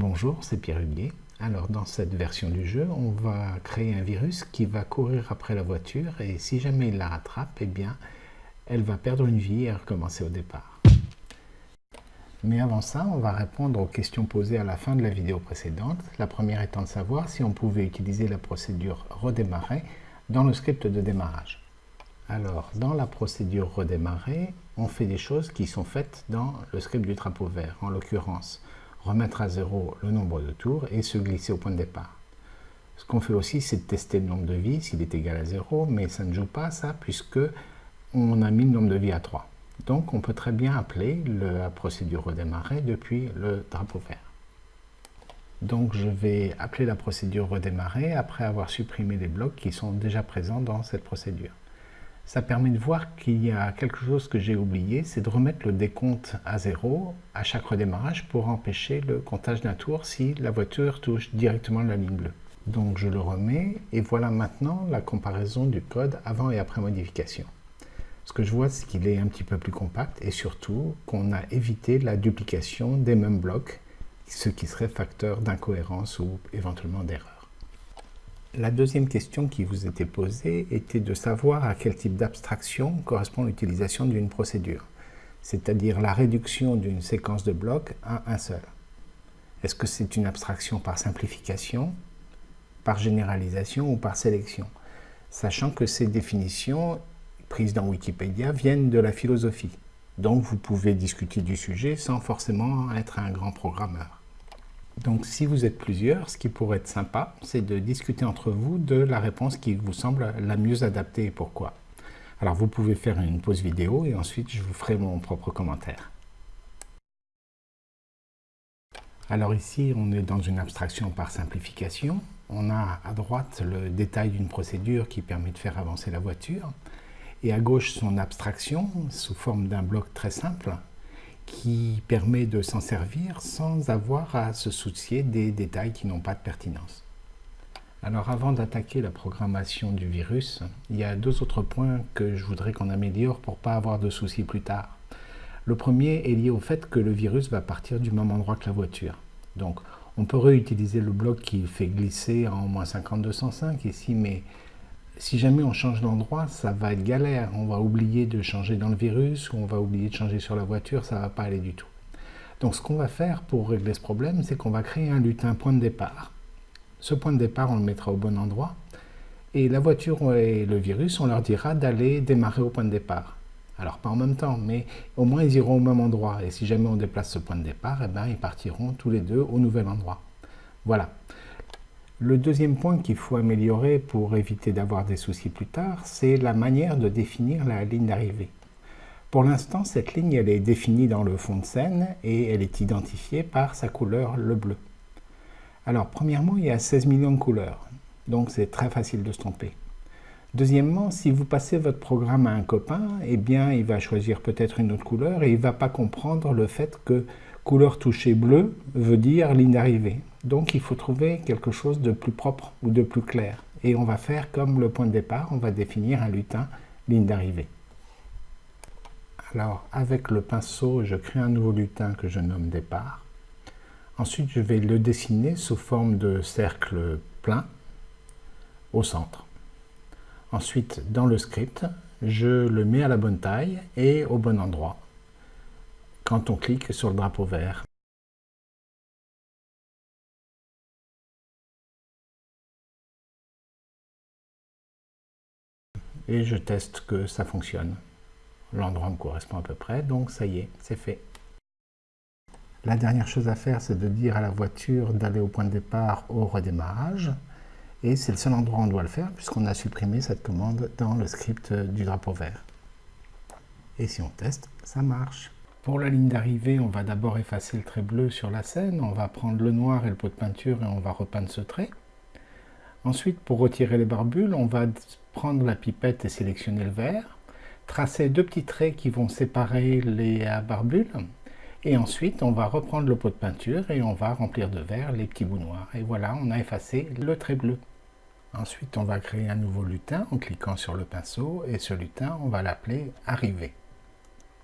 Bonjour, c'est Pierre Huguet. Alors dans cette version du jeu, on va créer un virus qui va courir après la voiture et si jamais il la rattrape, eh bien, elle va perdre une vie et recommencer au départ. Mais avant ça, on va répondre aux questions posées à la fin de la vidéo précédente. La première étant de savoir si on pouvait utiliser la procédure redémarrer dans le script de démarrage. Alors, dans la procédure redémarrer, on fait des choses qui sont faites dans le script du drapeau vert. En l'occurrence, remettre à zéro le nombre de tours et se glisser au point de départ. Ce qu'on fait aussi, c'est de tester le nombre de vies, s'il est égal à 0, mais ça ne joue pas ça, puisque on a mis le nombre de vies à 3. Donc on peut très bien appeler la procédure redémarrer depuis le drapeau vert. Donc je vais appeler la procédure redémarrer après avoir supprimé les blocs qui sont déjà présents dans cette procédure ça permet de voir qu'il y a quelque chose que j'ai oublié, c'est de remettre le décompte à zéro à chaque redémarrage pour empêcher le comptage d'un tour si la voiture touche directement la ligne bleue. Donc je le remets et voilà maintenant la comparaison du code avant et après modification. Ce que je vois, c'est qu'il est un petit peu plus compact et surtout qu'on a évité la duplication des mêmes blocs, ce qui serait facteur d'incohérence ou éventuellement d'erreur. La deuxième question qui vous était posée était de savoir à quel type d'abstraction correspond l'utilisation d'une procédure, c'est-à-dire la réduction d'une séquence de blocs à un seul. Est-ce que c'est une abstraction par simplification, par généralisation ou par sélection Sachant que ces définitions prises dans Wikipédia viennent de la philosophie. Donc vous pouvez discuter du sujet sans forcément être un grand programmeur. Donc si vous êtes plusieurs, ce qui pourrait être sympa, c'est de discuter entre vous de la réponse qui vous semble la mieux adaptée et pourquoi. Alors vous pouvez faire une pause vidéo et ensuite je vous ferai mon propre commentaire. Alors ici, on est dans une abstraction par simplification. On a à droite le détail d'une procédure qui permet de faire avancer la voiture et à gauche son abstraction sous forme d'un bloc très simple qui permet de s'en servir sans avoir à se soucier des détails qui n'ont pas de pertinence. Alors avant d'attaquer la programmation du virus, il y a deux autres points que je voudrais qu'on améliore pour ne pas avoir de soucis plus tard. Le premier est lié au fait que le virus va partir du même endroit que la voiture. Donc on peut réutiliser le bloc qui fait glisser en moins 5205 ici, mais si jamais on change d'endroit, ça va être galère. On va oublier de changer dans le virus, ou on va oublier de changer sur la voiture, ça ne va pas aller du tout. Donc ce qu'on va faire pour régler ce problème, c'est qu'on va créer un lutin point de départ. Ce point de départ, on le mettra au bon endroit. Et la voiture et le virus, on leur dira d'aller démarrer au point de départ. Alors pas en même temps, mais au moins ils iront au même endroit. Et si jamais on déplace ce point de départ, eh ben, ils partiront tous les deux au nouvel endroit. Voilà. Le deuxième point qu'il faut améliorer pour éviter d'avoir des soucis plus tard, c'est la manière de définir la ligne d'arrivée. Pour l'instant, cette ligne elle est définie dans le fond de scène et elle est identifiée par sa couleur, le bleu. Alors, premièrement, il y a 16 millions de couleurs, donc c'est très facile de se tromper. Deuxièmement, si vous passez votre programme à un copain, eh bien, il va choisir peut-être une autre couleur et il ne va pas comprendre le fait que couleur touchée bleu veut dire ligne d'arrivée. Donc il faut trouver quelque chose de plus propre ou de plus clair. Et on va faire comme le point de départ, on va définir un lutin ligne d'arrivée. Alors avec le pinceau, je crée un nouveau lutin que je nomme départ. Ensuite, je vais le dessiner sous forme de cercle plein au centre. Ensuite, dans le script, je le mets à la bonne taille et au bon endroit quand on clique sur le drapeau vert. Et je teste que ça fonctionne. L'endroit me correspond à peu près, donc ça y est, c'est fait. La dernière chose à faire, c'est de dire à la voiture d'aller au point de départ au redémarrage. Et c'est le seul endroit où on doit le faire, puisqu'on a supprimé cette commande dans le script du drapeau vert. Et si on teste, ça marche. Pour la ligne d'arrivée, on va d'abord effacer le trait bleu sur la scène. On va prendre le noir et le pot de peinture et on va repeindre ce trait. Ensuite, pour retirer les barbules, on va prendre la pipette et sélectionner le vert, tracer deux petits traits qui vont séparer les barbules, et ensuite on va reprendre le pot de peinture et on va remplir de vert les petits bouts noirs. Et voilà, on a effacé le trait bleu. Ensuite, on va créer un nouveau lutin en cliquant sur le pinceau, et ce lutin, on va l'appeler « Arrivée ».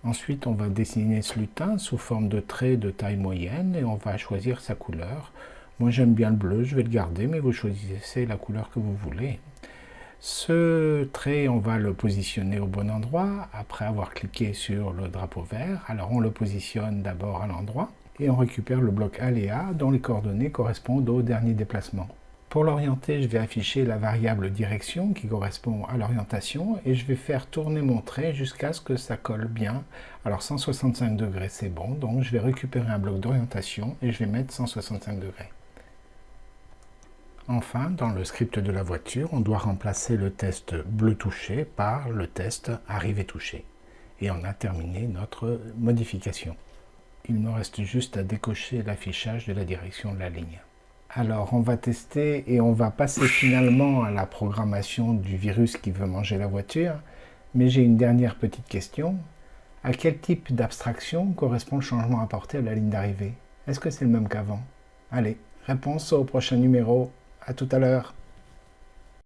Ensuite, on va dessiner ce lutin sous forme de trait de taille moyenne et on va choisir sa couleur. Moi, j'aime bien le bleu, je vais le garder, mais vous choisissez la couleur que vous voulez. Ce trait, on va le positionner au bon endroit après avoir cliqué sur le drapeau vert. Alors, on le positionne d'abord à l'endroit et on récupère le bloc aléa dont les coordonnées correspondent au dernier déplacement. Pour l'orienter, je vais afficher la variable direction qui correspond à l'orientation et je vais faire tourner mon trait jusqu'à ce que ça colle bien. Alors 165 degrés c'est bon, donc je vais récupérer un bloc d'orientation et je vais mettre 165 degrés. Enfin, dans le script de la voiture, on doit remplacer le test bleu touché par le test arrivé touché. Et on a terminé notre modification. Il me reste juste à décocher l'affichage de la direction de la ligne. Alors, on va tester et on va passer finalement à la programmation du virus qui veut manger la voiture. Mais j'ai une dernière petite question. À quel type d'abstraction correspond le changement apporté à la ligne d'arrivée? Est-ce que c'est le même qu'avant? Allez, réponse au prochain numéro. À tout à l'heure.